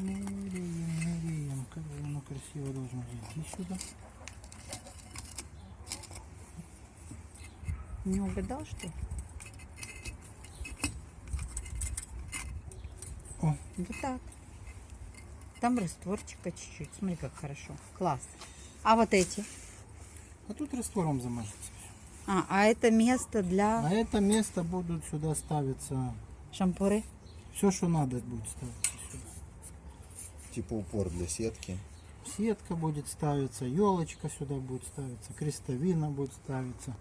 Меряем, меряем. Как же оно красиво должно зайти сюда. Не угадал, что ли? О. Вот так. Там растворчика чуть-чуть. Смотри, как хорошо. Класс. А вот эти? А тут раствором замажется. А, а это место для А это место будут сюда ставиться. шампуры? Все, что надо, будет ставиться сюда. Типа упор для сетки. Сетка будет ставиться, елочка сюда будет ставиться, крестовина будет ставиться,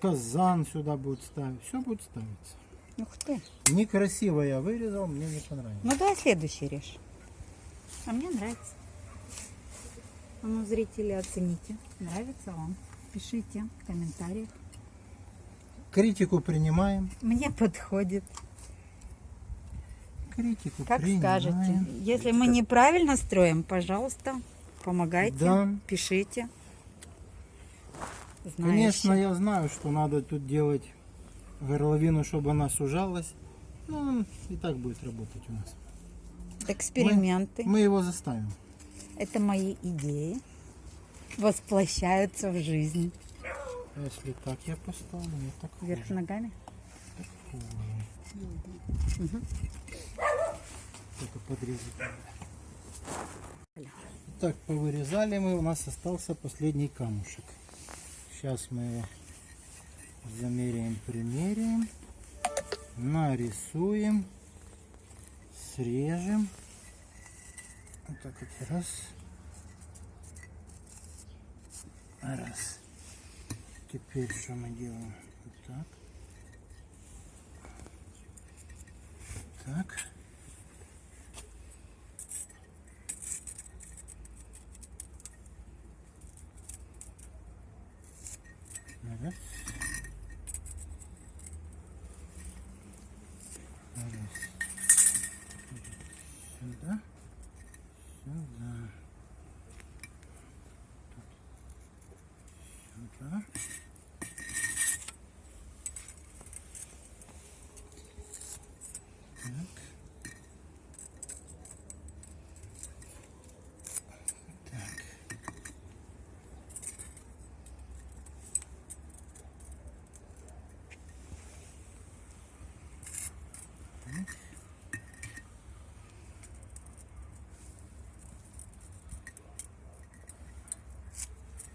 казан сюда будет ставиться. Все будет ставиться. Ух ты. Некрасиво я вырезал, мне не понравилось. Ну давай следующий режь. А мне нравится. А ну, зрители, оцените. Нравится вам? Пишите в комментариях. Критику принимаем. Мне подходит. Критику Как принимаем. скажете. Если мы неправильно строим, пожалуйста, помогайте, Да. пишите. Знающие. Конечно, я знаю, что надо тут делать горловину, чтобы она сужалась. Ну, и так будет работать у нас. Эксперименты. Мы его заставим. Это мои идеи. Воплощаются в жизнь. А Если так я поставлю, не так Вверх ногами. Только подрезать. Так, повырезали мы, у нас остался последний камушек. Сейчас мы замеряем, примеряем, нарисуем, срежем. Вот так вот раз. Раз. Теперь что мы делаем? Вот так. Так. Раз. Раз. Сюда. Сюда. Сюда.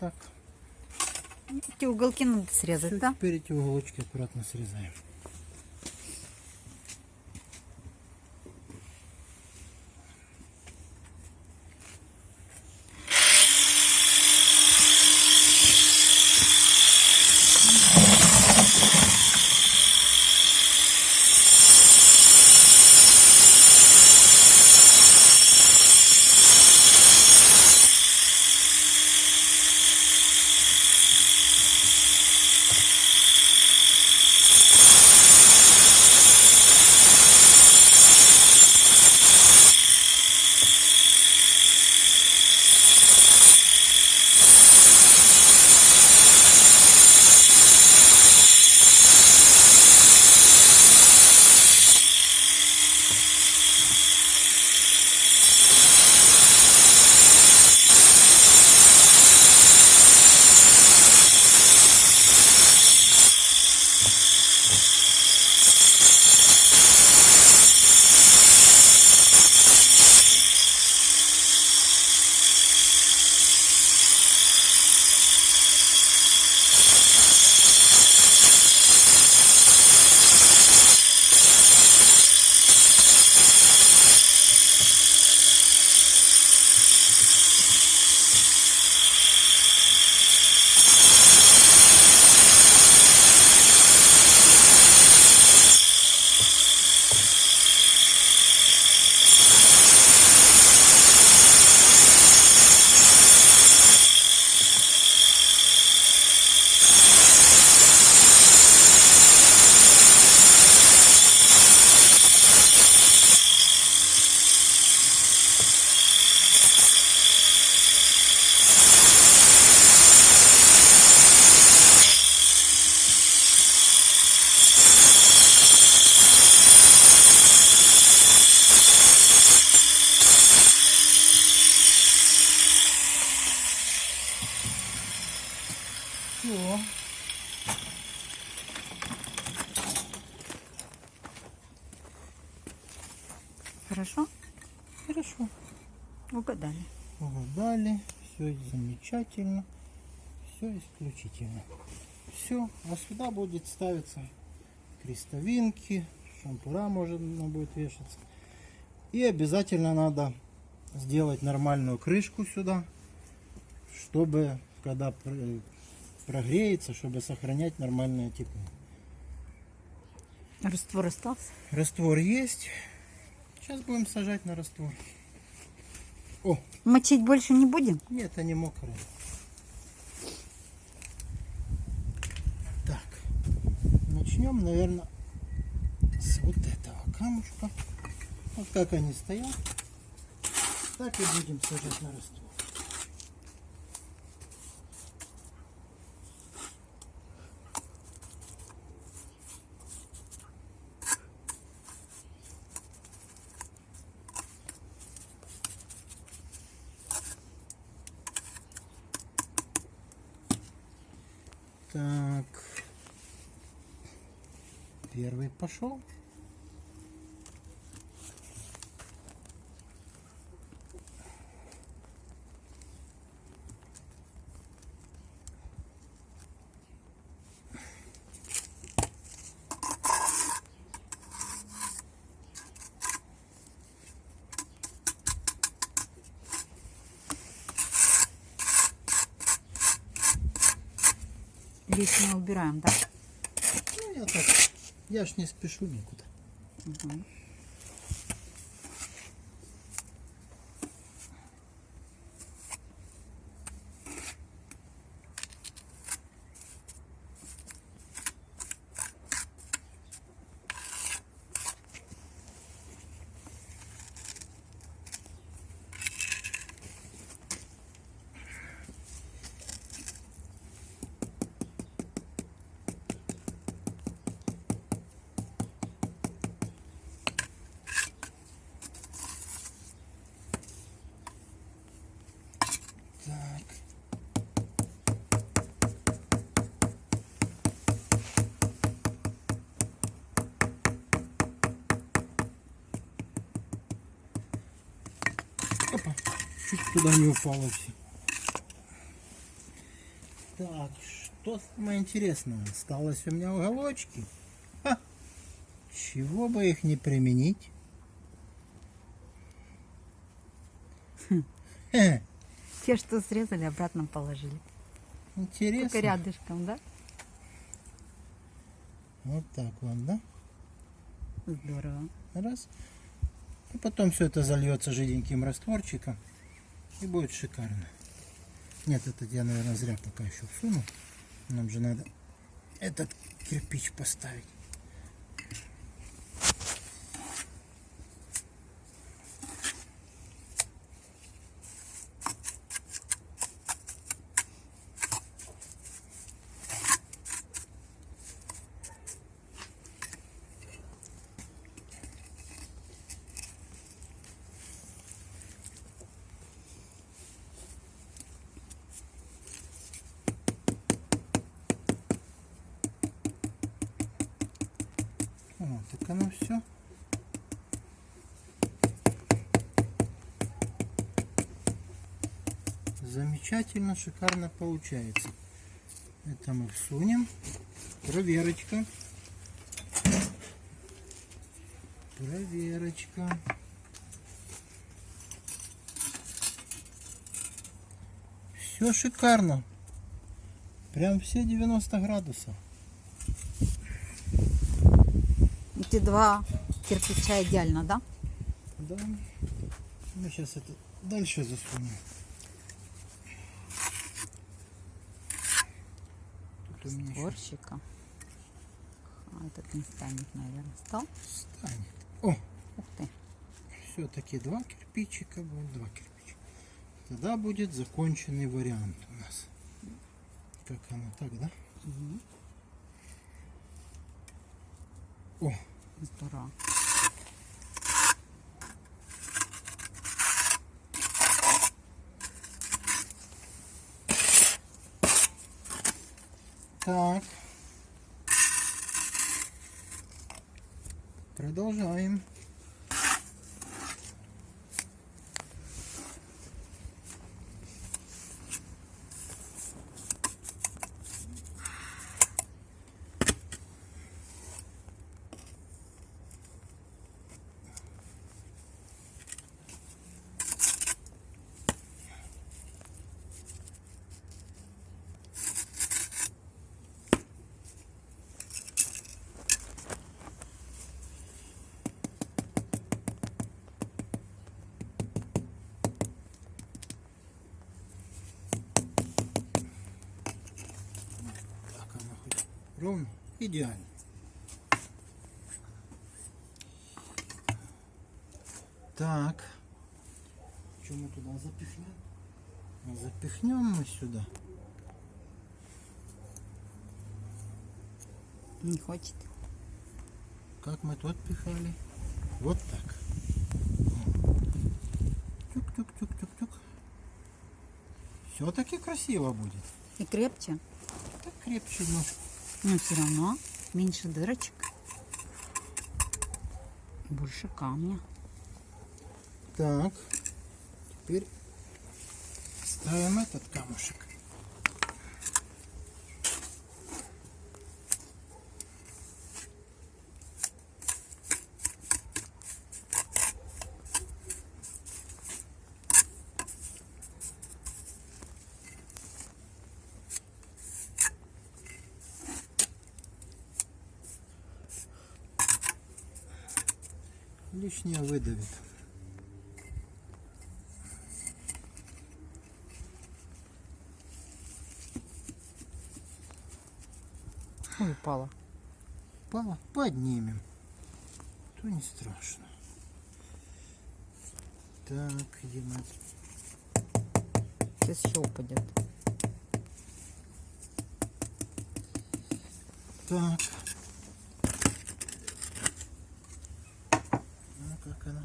Так. Эти уголки надо срезать, Всё, да? Теперь эти уголочки аккуратно срезаем. Замечательно. Все исключительно. Все. А сюда будет ставиться крестовинки, шампура может она будет вешаться. И обязательно надо сделать нормальную крышку сюда, чтобы когда пр- прогреется, чтобы сохранять нормальное тепло. Раствор остался? Раствор есть. Сейчас будем сажать на раствор. О, Мочить больше не будем? нет, они мокрые. Так, начнем, наверное, с вот этого камушка. Вот как они стоят, так и будем сажать на раствор. Так. Первый пошел. Лишнее убираем, да? Ну, я так, я не спешу никуда. Мгм. Так. Опа, чуть туда не упало все. Так, что самое интересное? Осталось у меня уголочки. Ха! Чего бы их не применить? Хе, Те, что срезали, обратно положили. интересно. Только рядышком, да? Вот так вот, да? Здорово. Раз. И потом все это зальется жиденьким растворчиком. И будет шикарно. Нет, это я, наверное, зря пока еще всуну. Нам же надо этот кирпич поставить. Вот, так оно все. Замечательно, шикарно получается. Это мы всунем. Проверочка. Проверочка. Все шикарно. Прям все 90 градусов. Эти два кирпича идеально, да? Да. Мы сейчас это дальше засунем. Сборщика. А, этот не станет, наверное. Стал? станет. О, Ух ты. все-таки два кирпичика будет, два кирпичика. Тогда будет законченный вариант у нас. Как оно так, да? Мгм. О, Здорово. так. Продолжаем. Ровно? Идеально. Так. Что мы туда запихнем? Запихнем мы сюда. Не хочет. Как мы тут пихали? Вот так. Тюк-тюк-тюк-тюк-тюк. Все-таки красиво будет. И крепче. Так крепче немножко. Но все равно меньше дырочек. Больше камня. Так. Теперь ставим этот камушек. Лишнее выдавит. Ой, упала. Пала, поднимем. То не страшно. Так, где мы? Сейчас еще упадет. Так. Ну, как она?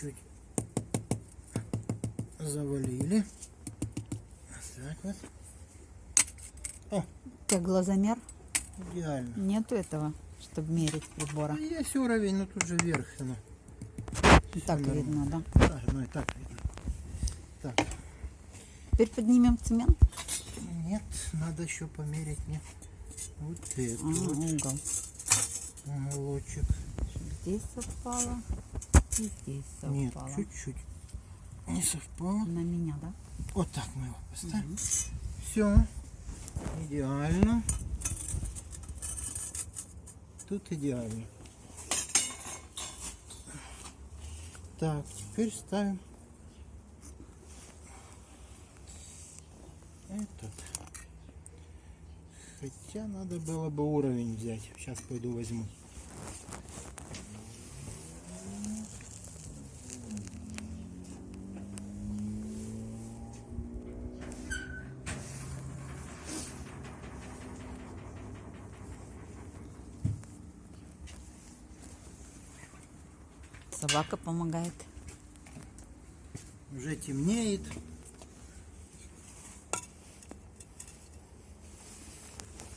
Чуть-чуть завалили. Так вот. О, тебя глазомер? идеально. Нету этого, чтобы мерить прибора. А есть уровень, но тут же вверх. Ну, так нормально. видно, да? да, ну и так видно. Так, Теперь поднимем цемент. нет, надо еще померить мне вот этот А, вот угол. уголочек. Здесь совпало. И здесь Нет, совпало. чуть-чуть не совпало. На меня, да? Вот так мы его поставим. Все. Идеально. Тут идеально. Так, теперь ставим этот. Хотя надо было бы уровень взять. Сейчас пойду возьму. Собака помогает. Уже темнеет.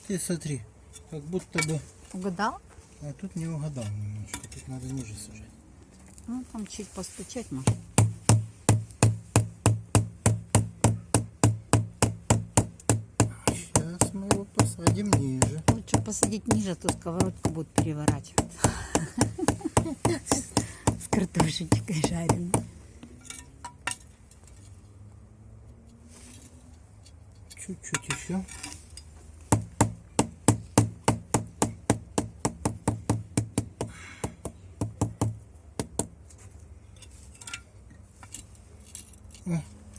Ты смотри, как будто бы... Угадал? А тут не угадал немножко. Тут надо ниже сажать. Ну, там чуть постучать может. Сейчас мы его посадим ниже. Лучше посадить ниже, а то сковородку будут переворачивать. Картошечкой жареной. Чуть-чуть еще.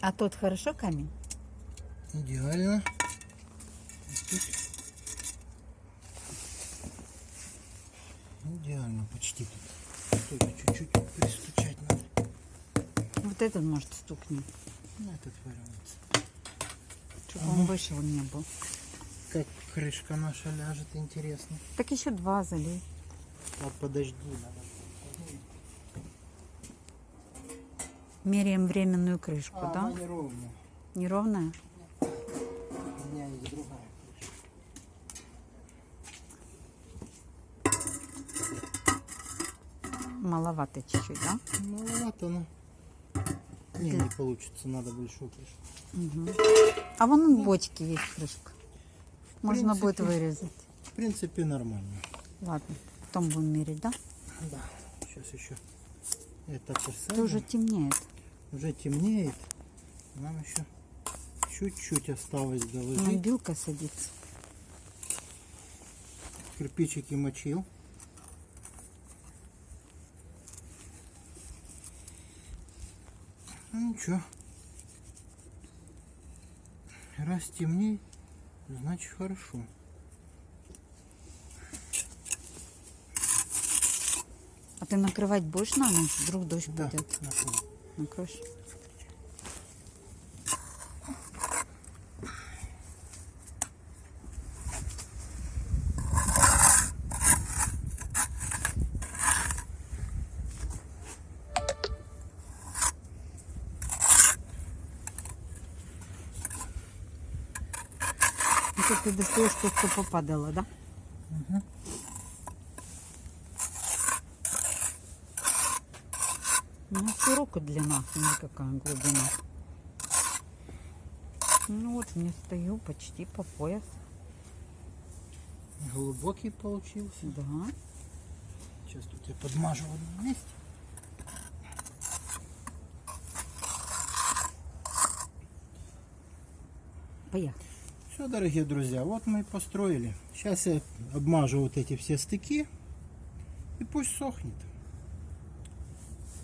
А тот хорошо камень? идеально. Тут. Идеально почти тут. Только чуть-чуть пристучать надо. Вот этот, может, стукнет. Ну, этот вариант. Чтобы он вышел не был. Как крышка наша ляжет, интересно. Так еще два залей. А подожди, надо. Меряем временную крышку, А, да? она неровная. Неровная? У меня есть другая. Маловато чуть-чуть, да? Маловато, но... Не, не получится, надо большую крышку. А вон в бочке есть крышка. Можно принципе. будет вырезать. В принципе, нормально. Ладно, потом будем мерить, да? Да, сейчас еще это посадим. уже темнеет. Уже темнеет. Нам еще чуть-чуть осталось доложить. билка садится. Кирпичики мочил. Ничего. Раз темнеет, значит хорошо. А ты накрывать будешь на ночь? Вдруг дождь Да, будет. накрыл. Накроешь? Это ты достаешь то, что попадало, да? Ну, широкая длина, смотри, какая глубина. Ну вот, не стою почти по пояс. Глубокий получился. Да. Сейчас тут я подмажу в одном месте. Поехали. Все, дорогие друзья, вот мы и построили. Сейчас я обмажу вот эти все стыки. И пусть сохнет.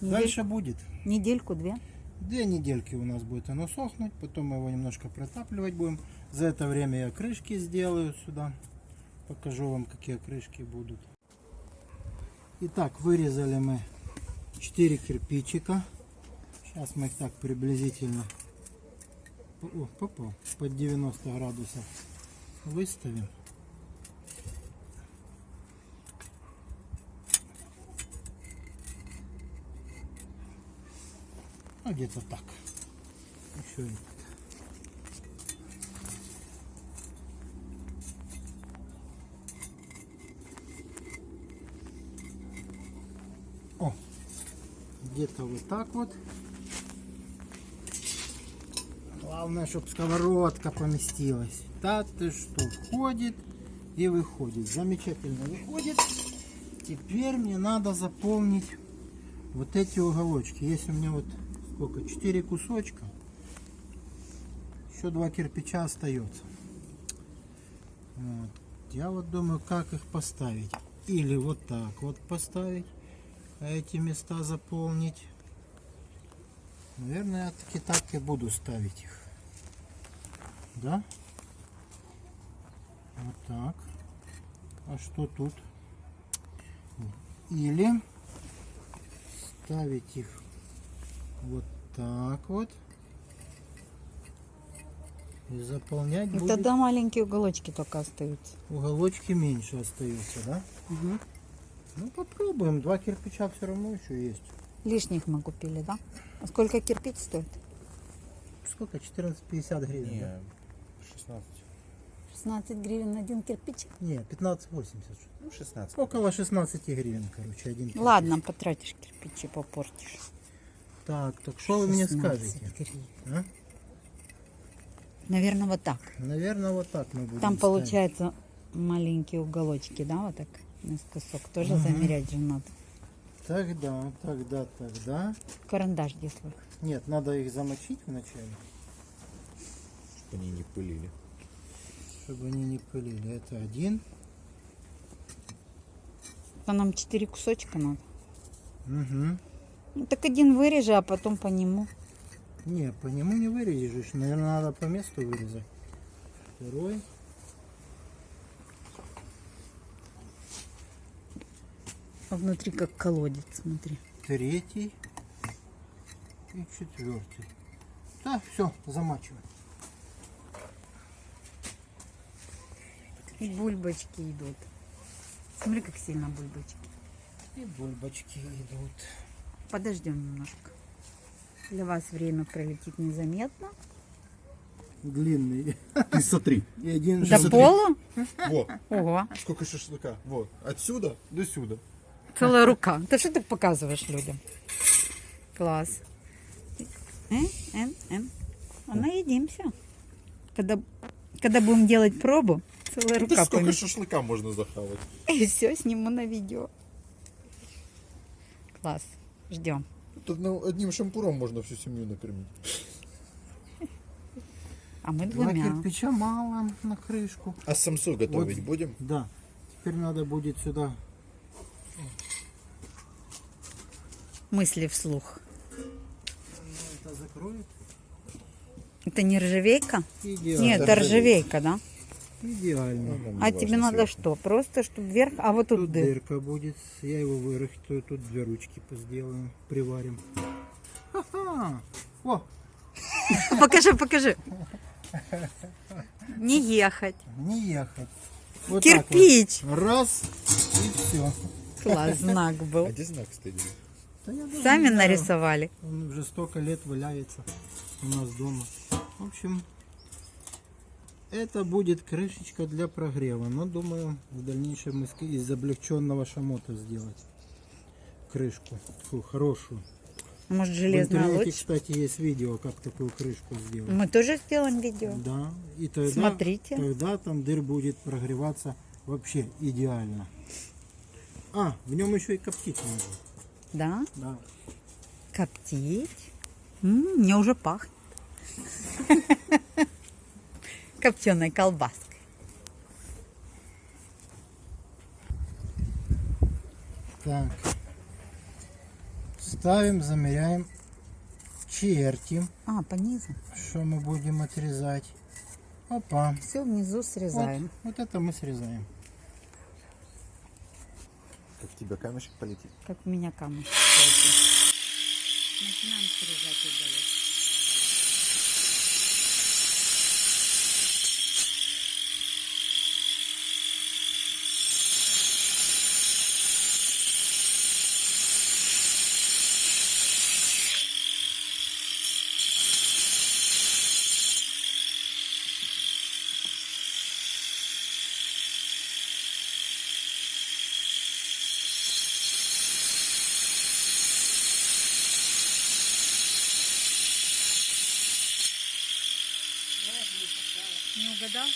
Недель- Дальше будет. Недельку-две. Две недельки у нас будет оно сохнуть. Потом мы его немножко протапливать будем. За это время я крышки сделаю сюда. Покажу вам, какие крышки будут. Итак, вырезали мы 4 кирпичика. Сейчас мы их так приблизительно о, попал, под 90 градусов выставим. Ну, где-то так. Еще этот. О, где-то вот так вот. Главное, чтобы сковородка поместилась. Да ты что, входит и выходит. Замечательно выходит. Теперь мне надо заполнить вот эти уголочки. Есть у меня вот сколько? Четыре кусочка. Еще два кирпича остается. Вот. Я вот думаю, как их поставить. Или вот так вот поставить, а эти места заполнить. Наверное, я таки так и буду ставить их. Да? Вот так. А что тут? Или ставить их вот так вот. И заполнять И будет тогда маленькие уголочки только остаются. уголочки меньше остаются, да? Ну попробуем. Два кирпича все равно еще есть. Лишних мы купили, да? А сколько кирпич стоит? Сколько? 14,50 гривен. да? Не, 16. 16 гривен один кирпич. Не, 15,80. Ну, 16. Около 16 гривен, короче, один. кирпич. Ладно, потратишь кирпичи, попортишь. Так, так что вы мне 16 скажете? гривен. а? Наверное, вот так. Наверное, вот так мы будем Там ставить. получается маленькие уголочки, да, вот так наискосок. Тоже замерять же надо. Тогда, тогда, тогда. Карандаш свой? Нет, надо их замочить вначале, Чтобы они не пылили. чтобы они не пылили. Это один. А нам четыре кусочка надо. Угу. Ну, так один вырежи, а потом по нему. Не, по нему не вырежешь. Наверное, надо по месту вырезать. Второй. А внутри как колодец, смотри. третий и четвертый. Да, все, замачиваем. И бульбочки идут. Смотри, как сильно бульбочки. И бульбочки идут. Подождем немножко. Для вас время пролетит незаметно. Длинный. Ты смотри. И один До желтый. пола? Вот, Ого, сколько шашлыка. Вот, отсюда до сюда. целая рука. Ты что ты показываешь людям? Класс. Э, э, э. А наедимся. Когда, когда будем делать пробу, целая Да рука сколько поместится. шашлыка можно захавать? И все, сниму на видео. Класс. Ждем. Тут ну, одним шампуром можно всю семью накормить. А мы Два двумя. кирпича мало на крышку. А самсу готовить Вот. будем? Да. Теперь надо будет сюда. Мысли вслух. Это закроет. Это не ржавейка? Идеально. Нет, это ржавейка, да? Идеально. А тебе надо что? Просто, чтобы вверх, а вот тут, Тут дыр. дырка будет. Я его вырыхтую. Тут две ручки сделаем, приварим. Ха-ха! О, Покажи, покажи. Не ехать. не ехать. Вот Кирпич. вот. Раз и все. Класс, знак был. А где знак стоит? Сами нарисовали. Он уже столько лет валяется у нас дома. В общем, это будет крышечка для прогрева. Но думаю, в дальнейшем из облегченного шамота сделать крышку. Такую хорошую. Может, В железная интернете, лучше? кстати, есть видео, как такую крышку сделать. Мы тоже сделаем видео. Да. И тогда, Смотрите. тогда там дыр будет прогреваться вообще идеально. А, в нем еще и коптить можно. Да? Да. Коптить. М, мне уже пахнет. Копченой колбаской. Так. Ставим, замеряем, чертим, А, по низу. что мы будем отрезать. Опа. Все внизу Вот, срезаем. вот это мы срезаем. Как в тебя камешек полетит? Как у меня камушек. Начинаем срезать уголок. Не угадал?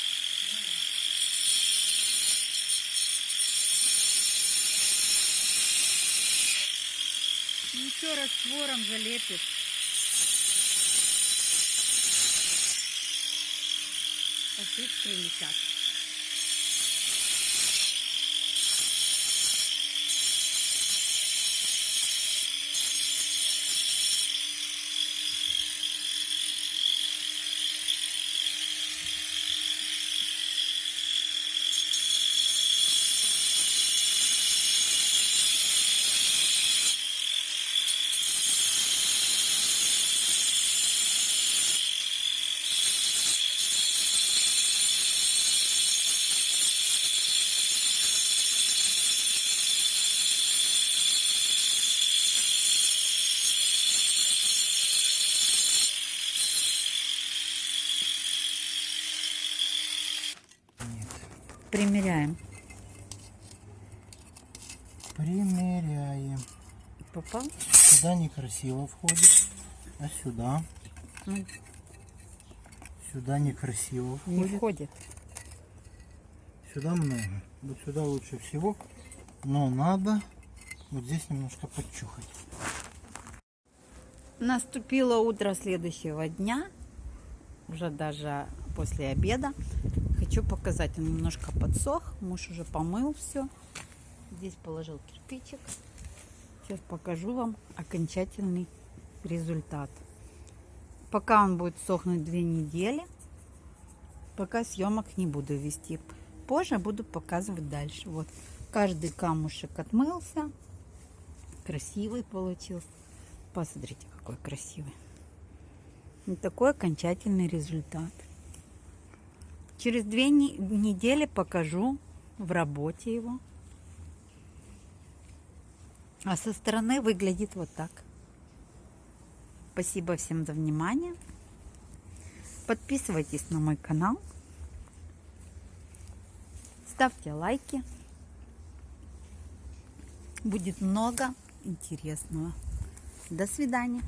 Ничего, раствором залепит. Пошли прилетят. Примеряем. Примеряем. Попал? Сюда некрасиво входит, а сюда. Ну, Сюда некрасиво не входит. входит. Сюда много. Вот сюда лучше всего. Но надо вот здесь немножко подчухать. Наступило утро следующего дня, уже даже после обеда. Хочу показать, он немножко подсох, муж уже помыл все. Здесь положил кирпичик. Сейчас покажу вам окончательный результат. Пока он будет сохнуть две недели, пока съемок не буду вести. Позже буду показывать дальше. Вот каждый камушек отмылся, красивый получился. Посмотрите, какой красивый. Вот такой окончательный результат. Через две не- недели покажу в работе его. А со стороны выглядит вот так. Спасибо всем за внимание. Подписывайтесь на мой канал. Ставьте лайки. Будет много интересного. До свидания.